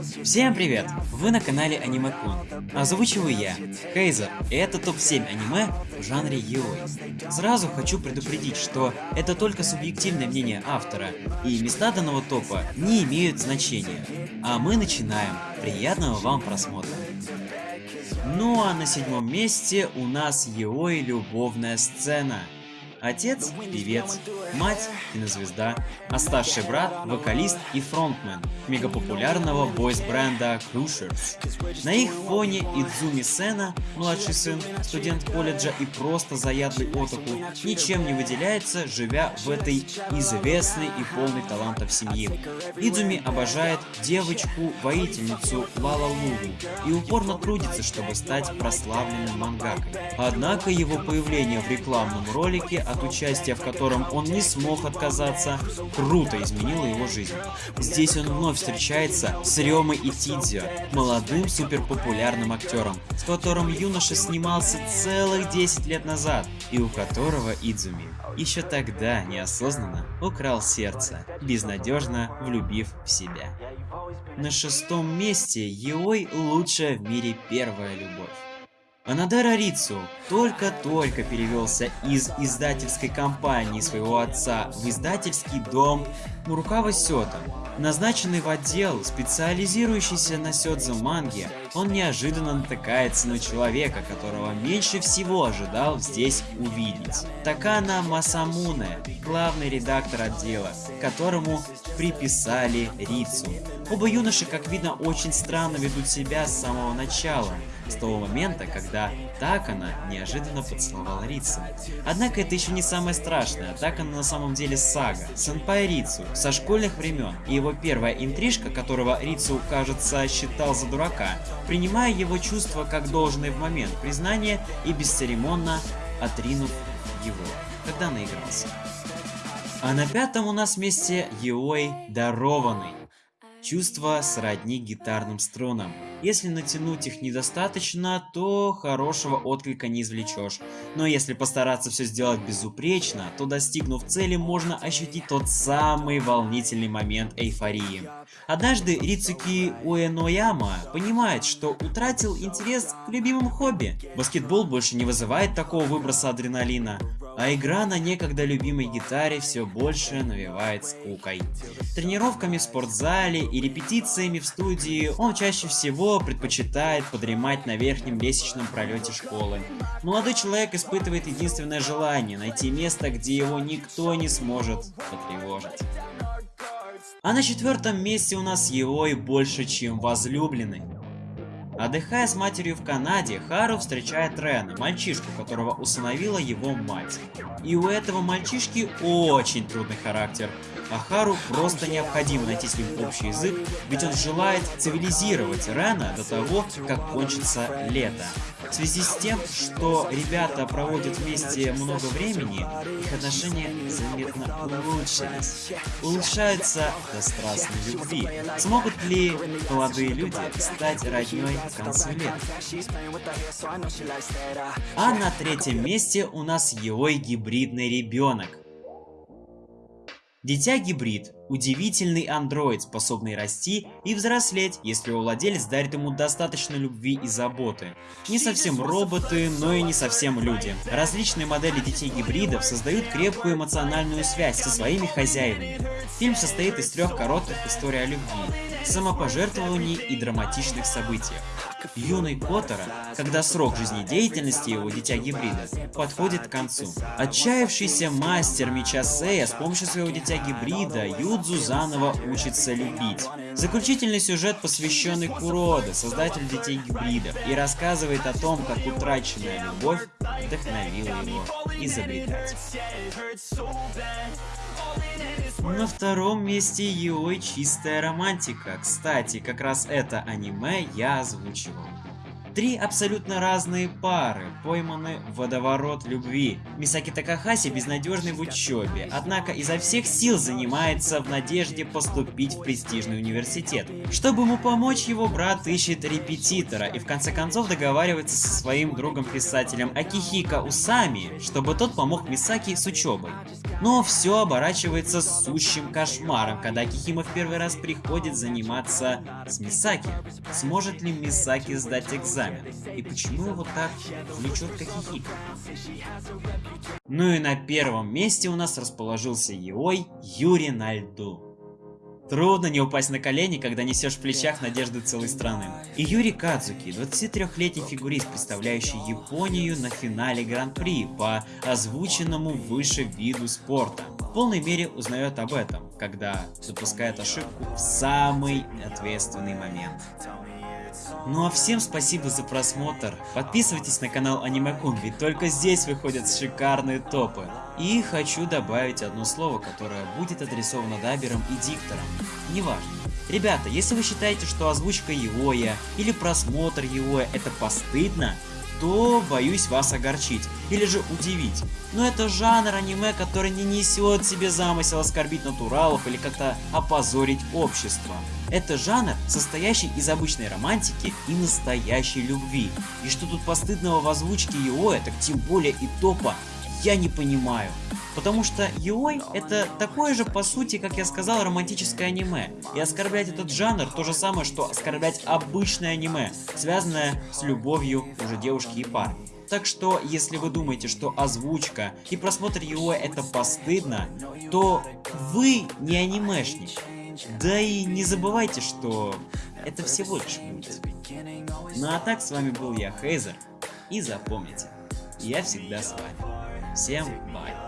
Всем привет! Вы на канале Аниме Кун. Озвучиваю я, Хейзер, и это топ-7 аниме в жанре Йой. Сразу хочу предупредить, что это только субъективное мнение автора, и места данного топа не имеют значения. А мы начинаем. Приятного вам просмотра. Ну а на седьмом месте у нас Йой любовная сцена. Отец – певец, мать – кинозвезда, а старший брат – вокалист и фронтмен мегапопулярного бойс-бренда Crushers. На их фоне Идзуми Сена, младший сын, студент колледжа и просто заядлый отоку, ничем не выделяется, живя в этой известной и полной талантов семьи. Идзуми обожает девочку-воительницу Лала Лугу и упорно трудится, чтобы стать прославленным мангакой. Однако его появление в рекламном ролике от участия в котором он не смог отказаться, круто изменило его жизнь. Здесь он вновь встречается с Рёмой и Тидзио, молодым суперпопулярным актером, с которым юноша снимался целых 10 лет назад, и у которого Идзуми еще тогда неосознанно украл сердце, безнадежно влюбив в себя. На шестом месте Йой лучшая в мире первая любовь. Анадара Рицу только-только перевелся из издательской компании своего отца в издательский дом Мурукава Сёта. Назначенный в отдел, специализирующийся на сёдзе манге, он неожиданно натыкается на человека, которого меньше всего ожидал здесь увидеть. Такана Масамуне, главный редактор отдела, которому приписали Рицу. Оба юноши, как видно, очень странно ведут себя с самого начала, с того момента, когда Такана неожиданно поцеловала Рицу. Однако это еще не самое страшное, Такана на самом деле Сага, сенпай Рицу, со школьных времен, и его первая интрижка, которого Рицу, кажется, считал за дурака, принимая его чувства как должное в момент признания и бесцеремонно отринув его, когда наигрался. А на пятом у нас месте Йой Дарованный. Чувства сродни гитарным струнам. Если натянуть их недостаточно, то хорошего отклика не извлечешь. Но если постараться все сделать безупречно, то достигнув цели, можно ощутить тот самый волнительный момент эйфории. Однажды Рицуки Уэнояма понимает, что утратил интерес к любимому хобби. Баскетбол больше не вызывает такого выброса адреналина, а игра на некогда любимой гитаре все больше навевает скукой. Тренировками в спортзале и репетициями в студии он чаще всего предпочитает подремать на верхнем лестничном пролете школы. Молодой человек испытывает единственное желание найти место, где его никто не сможет потревожить. А на четвертом месте у нас его и больше, чем возлюбленный. Отдыхая с матерью в Канаде, Хару встречает Рена, мальчишку, которого усыновила его мать. И у этого мальчишки очень трудный характер. А Хару просто необходимо найти с ним общий язык, ведь он желает цивилизировать Рена до того, как кончится лето. В связи с тем, что ребята проводят вместе много времени, их отношения заметно улучшились. Улучшаются до страстной любви. Смогут ли молодые люди стать родней к концу лета? А на третьем месте у нас его гибридный ребенок. Дитя-гибрид – удивительный андроид, способный расти и взрослеть, если владелец дарит ему достаточно любви и заботы. Не совсем роботы, но и не совсем люди. Различные модели детей-гибридов создают крепкую эмоциональную связь со своими хозяевами. Фильм состоит из трех коротких историй о любви, самопожертвований и драматичных событиях. Юный Коттера, когда срок жизнедеятельности его дитя-гибрида подходит к концу. Отчаявшийся мастер меча Сея с помощью своего дитя-гибрида Юдзу заново учится любить. Заключительный сюжет посвященный Куроде, создателю детей-гибридов, и рассказывает о том, как утраченная любовь вдохновила его изобретать. На втором месте Йой чистая романтика. Кстати, как раз это аниме я озвучивал. Три абсолютно разные пары пойманы в водоворот любви. Мисаки Такахаси безнадежный в учебе, однако изо всех сил занимается в надежде поступить в престижный университет. Чтобы ему помочь, его брат ищет репетитора и в конце концов договаривается со своим другом-писателем Акихика Усами, чтобы тот помог Мисаки с учебой. Но все оборачивается сущим кошмаром, когда Акихима в первый раз приходит заниматься с Мисаки. Сможет ли Мисаки сдать экзамен? И почему его так влечет к Акихико? Ну и на первом месте у нас расположился Йой Юрий на льду. Трудно не упасть на колени, когда несешь в плечах надежды целой страны. И Юрий Кадзуки, 23-летний фигурист, представляющий Японию на финале Гран-при по озвученному выше виду спорта. В полной мере узнает об этом, когда допускает ошибку в самый ответственный момент. Ну а всем спасибо за просмотр. Подписывайтесь на канал Анимекун, ведь только здесь выходят шикарные топы. И хочу добавить одно слово, которое будет адресовано даберам и дикторам. Неважно. Ребята, если вы считаете, что озвучка Иоя или просмотр Иоя это постыдно, то боюсь вас огорчить или же удивить. Но это жанр аниме, который не несет себе замысел оскорбить натуралов или как-то опозорить общество. Это жанр, состоящий из обычной романтики и настоящей любви. И что тут постыдного в озвучке его, так тем более и топа, я не понимаю. Потому что Йой это такое же по сути, как я сказал, романтическое аниме. И оскорблять этот жанр то же самое, что оскорблять обычное аниме, связанное с любовью уже девушки и парня. Так что, если вы думаете, что озвучка и просмотр его это постыдно, то вы не анимешник. Да и не забывайте, что это всего лишь мультик. Ну а так, с вами был я, Хейзер, и запомните, я всегда с вами. Всем бай!